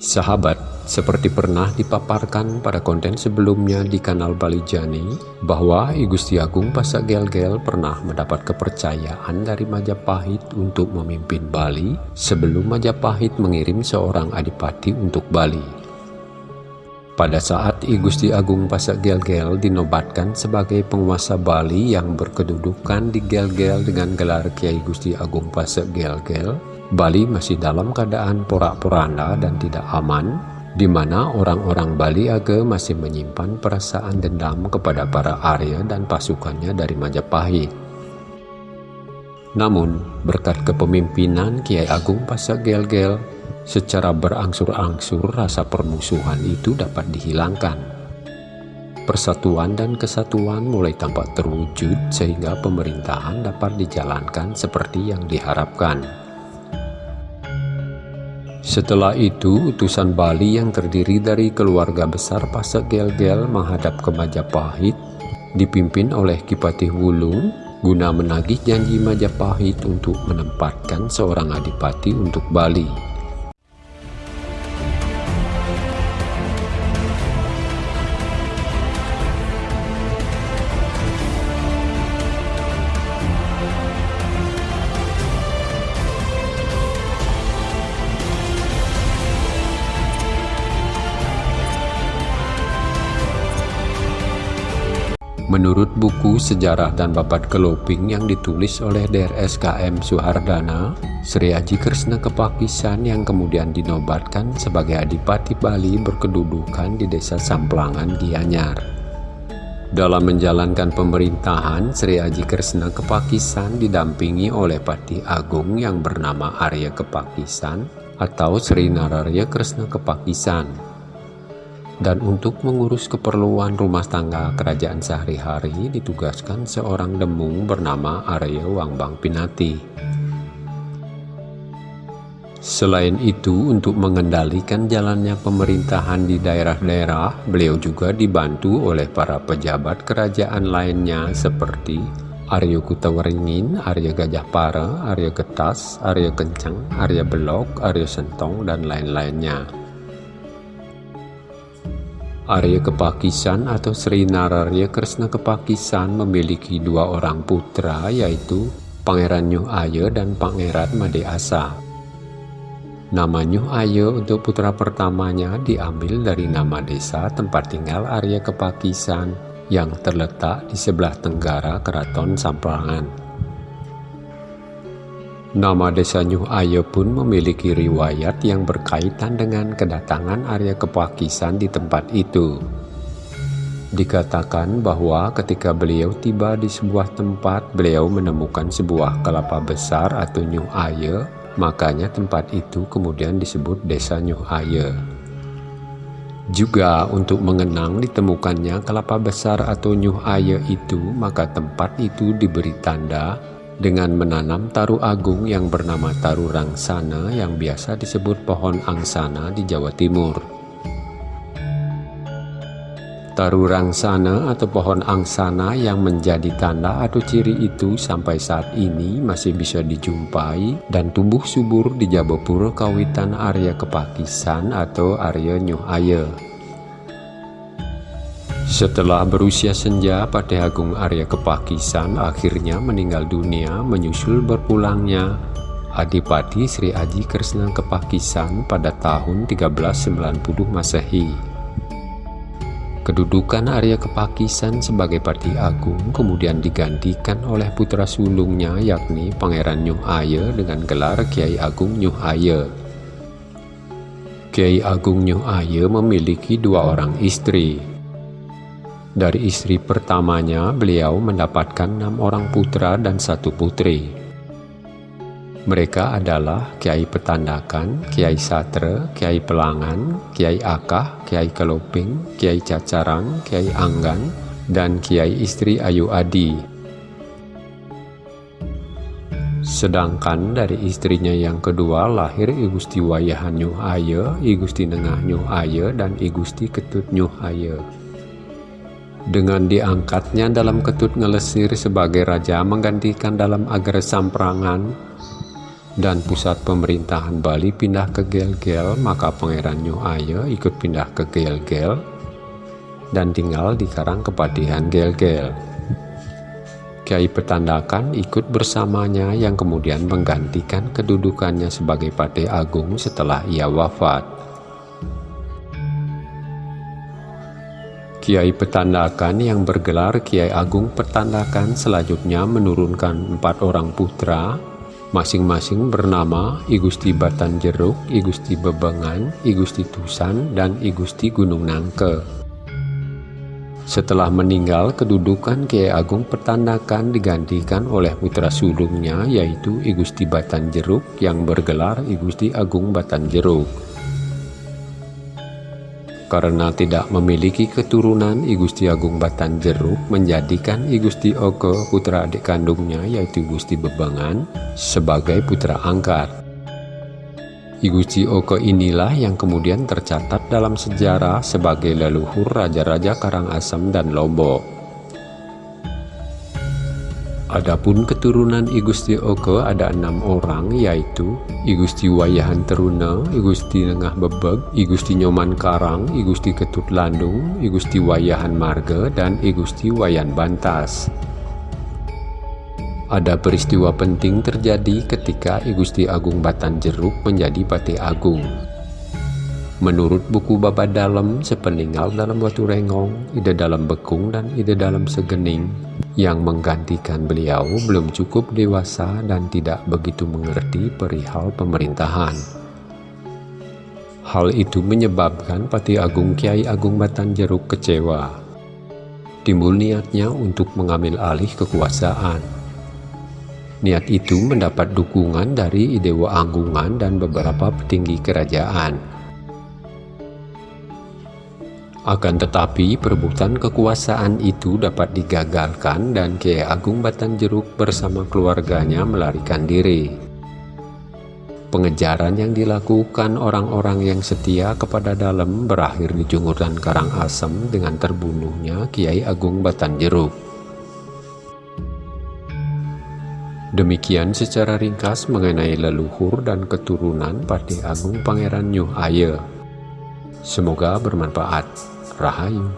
Sahabat, seperti pernah dipaparkan pada konten sebelumnya di kanal Bali Jani, bahwa I Gusti Agung Pasak Gel-Gel pernah mendapat kepercayaan dari Majapahit untuk memimpin Bali sebelum Majapahit mengirim seorang adipati untuk Bali. Pada saat I Gusti Agung Pasak Gel-Gel dinobatkan sebagai penguasa Bali yang berkedudukan di Gel-Gel dengan gelar Kiai Gusti Agung Pasak Gel-Gel, Bali masih dalam keadaan porak-poranda dan tidak aman, di mana orang-orang Bali Age masih menyimpan perasaan dendam kepada para Arya dan pasukannya dari Majapahit. Namun, berkat kepemimpinan Kiai Agung Pasak Gel-Gel, secara berangsur-angsur rasa permusuhan itu dapat dihilangkan. Persatuan dan kesatuan mulai tampak terwujud sehingga pemerintahan dapat dijalankan seperti yang diharapkan. Setelah itu, utusan Bali yang terdiri dari keluarga besar Pasak Gel-Gel menghadap ke Majapahit, dipimpin oleh Kipatih Wulung, guna menagih janji Majapahit untuk menempatkan seorang adipati untuk Bali. Menurut buku Sejarah dan Babat Keloping yang ditulis oleh DRSKM Suhardana, Sri Aji Kresna Kepakisan yang kemudian dinobatkan sebagai Adipati Bali berkedudukan di Desa Samplangan Gianyar. Dalam menjalankan pemerintahan, Sri Aji Kresna Kepakisan didampingi oleh Pati Agung yang bernama Arya Kepakisan atau Sri Nararya Kresna Kepakisan dan untuk mengurus keperluan rumah tangga kerajaan sehari-hari ditugaskan seorang demung bernama Arya Wangbang Pinati. Selain itu, untuk mengendalikan jalannya pemerintahan di daerah-daerah, beliau juga dibantu oleh para pejabat kerajaan lainnya seperti Arya Kutawaringin, Arya Gajah Para, Arya Getas, Arya Kencang, Arya Belok, Arya Sentong, dan lain-lainnya. Arya Kepakisan atau Sri Nararya Kresna Kepakisan memiliki dua orang putra yaitu Pangeran Nyuh Aya dan Pangeran Made Asa. Nama Nyuh Aya untuk putra pertamanya diambil dari nama desa tempat tinggal Arya Kepakisan yang terletak di sebelah tenggara Keraton Samprangan. Nama desa Nyuh Ayo pun memiliki riwayat yang berkaitan dengan kedatangan Arya Kepakisan di tempat itu. Dikatakan bahwa ketika beliau tiba di sebuah tempat, beliau menemukan sebuah kelapa besar atau Nyuh Aye, makanya tempat itu kemudian disebut desa Nyuh Aye. Juga untuk mengenang ditemukannya kelapa besar atau Nyuh Aye itu, maka tempat itu diberi tanda dengan menanam taru agung yang bernama taru rangsana yang biasa disebut pohon angsana di Jawa Timur. Taru rangsana atau pohon angsana yang menjadi tanda atau ciri itu sampai saat ini masih bisa dijumpai dan tumbuh subur di Jabapura Kawitan Arya Kepakisan atau Arya Nyuh Aye. Setelah berusia senja, Patih Agung Arya Kepakisan akhirnya meninggal dunia menyusul berpulangnya Adipati Sri Aji Kresna Kepakisan pada tahun 1390 Masehi. Kedudukan Arya Kepakisan sebagai Pati Agung kemudian digantikan oleh putra sulungnya yakni Pangeran Nyuh Aye dengan gelar Kiai Agung Nyuh Aye. Kiai Agung Nyuh Aye memiliki dua orang istri, dari istri pertamanya, beliau mendapatkan enam orang putra dan satu putri. Mereka adalah Kiai Petandakan, Kiai Satre, Kiai Pelangan, Kiai Akah, Kiai Keloping, Kiai Cacarang, Kiai Anggan, dan Kiai istri Ayu Adi. Sedangkan dari istrinya yang kedua lahir I Gusti Wayahan Nyuh Aye, I Gusti Nengah Nyuh Aye, dan I Gusti Ketut Nyuh Aye. Dengan diangkatnya dalam ketut ngelesir sebagai raja menggantikan dalam agar samprangan, dan pusat pemerintahan Bali pindah ke Gel-Gel, maka Pangeran Nyuh Aye ikut pindah ke Gel-Gel dan tinggal di Karang Kepatihan Gel-Gel. Kiai Petandakan ikut bersamanya yang kemudian menggantikan kedudukannya sebagai Patih Agung setelah ia wafat. Kiai Petandakan yang bergelar Kiai Agung Petandakan selanjutnya menurunkan empat orang putra masing-masing bernama I Gusti Batan Jeruk, I Gusti Bebengan, I Gusti Tusan, dan I Gusti Gunung Nangke. Setelah meninggal, kedudukan Kiai Agung Pertandakan digantikan oleh putra sulungnya yaitu I Gusti Batan Jeruk yang bergelar I Gusti Agung Batan Jeruk. Karena tidak memiliki keturunan, I Gusti Agung Batan Jeruk menjadikan I Gusti Oke putra adik kandungnya yaitu Gusti Bebangan sebagai putra angkat. I Gusti Oke inilah yang kemudian tercatat dalam sejarah sebagai leluhur Raja-Raja Karangasem dan Lombok. Adapun keturunan I Gusti Oke ada enam orang yaitu I Gusti Wayahan Teruna, I Gusti Nengah Bebeg, I Gusti Nyoman Karang, I Gusti Ketut Landung, I Gusti Wayahan Marga, dan I Gusti Wayan Bantas. Ada peristiwa penting terjadi ketika I Gusti Agung Batan Jeruk menjadi Pati Agung. Menurut buku Baba Dalam, sepeninggal dalam batu rengong, ide dalam bekung dan ide dalam segening, yang menggantikan beliau belum cukup dewasa dan tidak begitu mengerti perihal pemerintahan. Hal itu menyebabkan Pati Agung Kiai Agung Batan Jeruk kecewa. Timbul niatnya untuk mengambil alih kekuasaan. Niat itu mendapat dukungan dari Idewa Anggungan dan beberapa petinggi kerajaan. Akan tetapi perebutan kekuasaan itu dapat digagalkan dan Kiai Agung Batan Jeruk bersama keluarganya melarikan diri. Pengejaran yang dilakukan orang-orang yang setia kepada dalam berakhir di Junguran Karangasem dengan terbunuhnya Kiai Agung Batan Jeruk. Demikian secara ringkas mengenai leluhur dan keturunan Pati Agung Pangeran Nyuh Aye. Semoga bermanfaat. Rahayu.